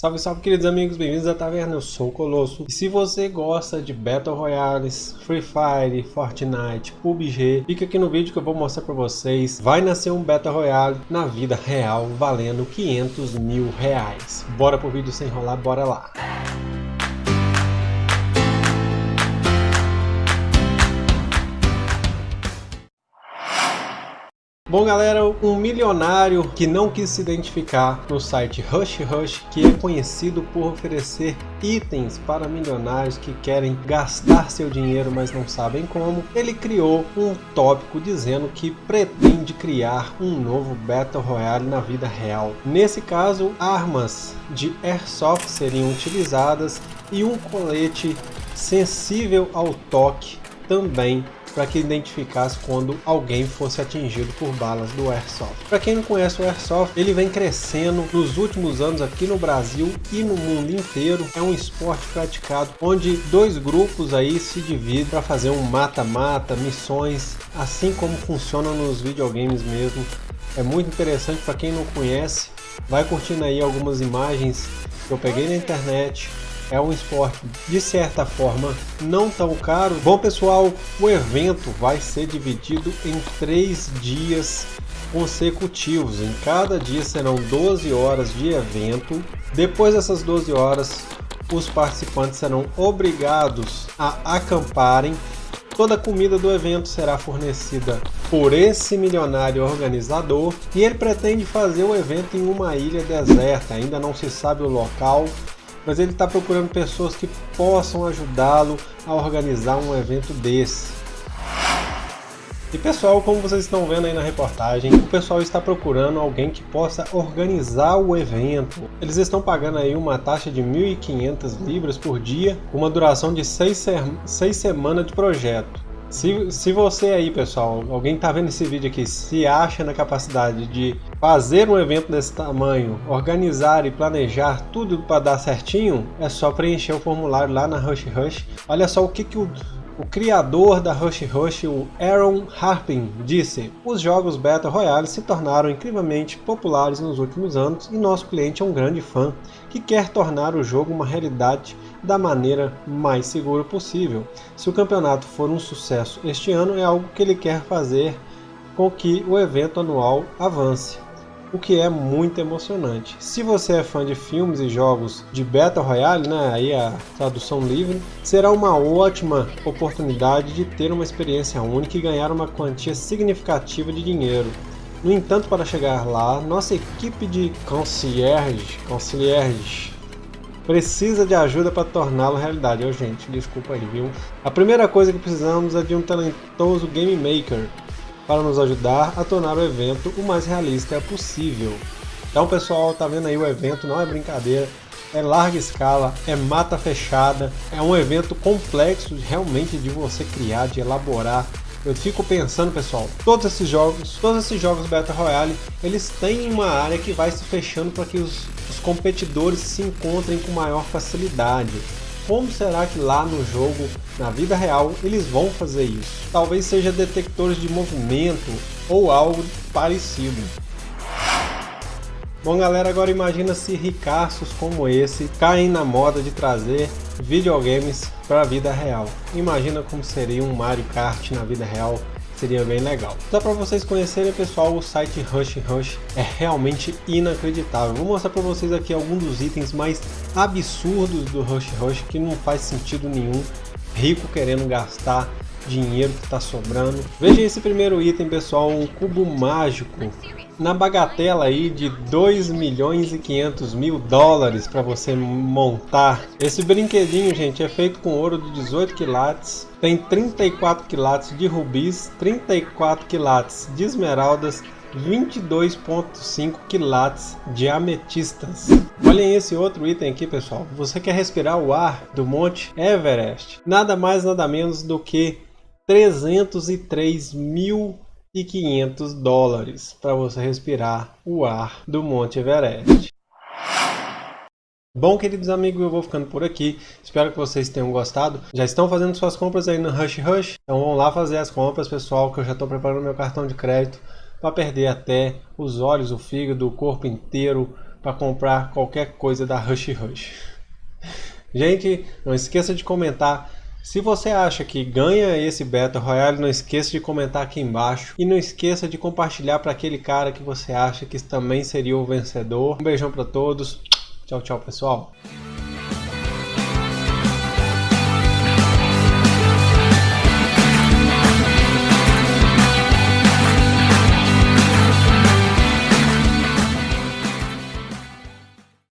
Salve, salve queridos amigos, bem-vindos à Taverna, eu sou o Colosso. E se você gosta de Battle Royales, Free Fire, Fortnite, PUBG, fica aqui no vídeo que eu vou mostrar pra vocês. Vai nascer um Battle Royale na vida real, valendo 500 mil reais. Bora pro vídeo sem enrolar, bora lá. Bom galera, um milionário que não quis se identificar no site Rush Rush, que é conhecido por oferecer itens para milionários que querem gastar seu dinheiro mas não sabem como, ele criou um tópico dizendo que pretende criar um novo Battle Royale na vida real. Nesse caso, armas de Airsoft seriam utilizadas e um colete sensível ao toque também para que identificasse quando alguém fosse atingido por balas do Airsoft. Para quem não conhece o Airsoft, ele vem crescendo nos últimos anos aqui no Brasil e no mundo inteiro. É um esporte praticado onde dois grupos aí se dividem para fazer um mata-mata, missões, assim como funciona nos videogames mesmo. É muito interessante para quem não conhece, vai curtindo aí algumas imagens que eu peguei na internet é um esporte de certa forma não tão caro. Bom pessoal, o evento vai ser dividido em três dias consecutivos. Em cada dia serão 12 horas de evento. Depois dessas 12 horas, os participantes serão obrigados a acamparem. Toda a comida do evento será fornecida por esse milionário organizador e ele pretende fazer o evento em uma ilha deserta. Ainda não se sabe o local, mas ele está procurando pessoas que possam ajudá-lo a organizar um evento desse. E pessoal, como vocês estão vendo aí na reportagem, o pessoal está procurando alguém que possa organizar o evento. Eles estão pagando aí uma taxa de 1.500 libras por dia, com uma duração de 6 seis semanas de projeto. Se, se você aí, pessoal, alguém tá vendo esse vídeo aqui, se acha na capacidade de fazer um evento desse tamanho, organizar e planejar tudo para dar certinho, é só preencher o formulário lá na Rush Rush. Olha só o que, que o o criador da Rush Rush, o Aaron Harpin, disse Os jogos Battle Royale se tornaram incrivelmente populares nos últimos anos e nosso cliente é um grande fã que quer tornar o jogo uma realidade da maneira mais segura possível. Se o campeonato for um sucesso este ano, é algo que ele quer fazer com que o evento anual avance o que é muito emocionante. Se você é fã de filmes e jogos de Battle Royale, né, aí a tradução livre, será uma ótima oportunidade de ter uma experiência única e ganhar uma quantia significativa de dinheiro. No entanto, para chegar lá, nossa equipe de concierge, concierge precisa de ajuda para torná-lo realidade. Eu, gente, desculpa aí, viu? A primeira coisa que precisamos é de um talentoso game maker para nos ajudar a tornar o evento o mais realista possível. Então pessoal, tá vendo aí o evento, não é brincadeira, é larga escala, é mata fechada, é um evento complexo realmente de você criar, de elaborar. Eu fico pensando, pessoal, todos esses jogos, todos esses jogos Battle Royale, eles têm uma área que vai se fechando para que os, os competidores se encontrem com maior facilidade. Como será que lá no jogo, na vida real, eles vão fazer isso? Talvez seja detectores de movimento ou algo parecido. Bom galera, agora imagina se ricaços como esse caem na moda de trazer videogames para a vida real. Imagina como seria um Mario Kart na vida real seria bem legal. Só para vocês conhecerem, pessoal, o site Rush Rush é realmente inacreditável. Vou mostrar para vocês aqui alguns dos itens mais absurdos do Rush Rush que não faz sentido nenhum. Rico querendo gastar dinheiro que está sobrando. Veja esse primeiro item, pessoal, um cubo mágico na bagatela aí de 2 milhões e 500 mil dólares para você montar. Esse brinquedinho, gente, é feito com ouro de 18 quilates, tem 34 quilates de rubis, 34 quilates de esmeraldas, 22.5 quilates de ametistas. Olhem esse outro item aqui, pessoal. Você quer respirar o ar do Monte Everest? Nada mais, nada menos do que 303 mil e 500 dólares para você respirar o ar do Monte Everest. Bom, queridos amigos, eu vou ficando por aqui. Espero que vocês tenham gostado. Já estão fazendo suas compras aí no Rush Rush? Então vão lá fazer as compras, pessoal, que eu já estou preparando meu cartão de crédito para perder até os olhos, o fígado, o corpo inteiro, para comprar qualquer coisa da Rush Rush. Gente, não esqueça de comentar se você acha que ganha esse Battle Royale, não esqueça de comentar aqui embaixo e não esqueça de compartilhar para aquele cara que você acha que também seria o vencedor. Um beijão para todos. Tchau, tchau, pessoal.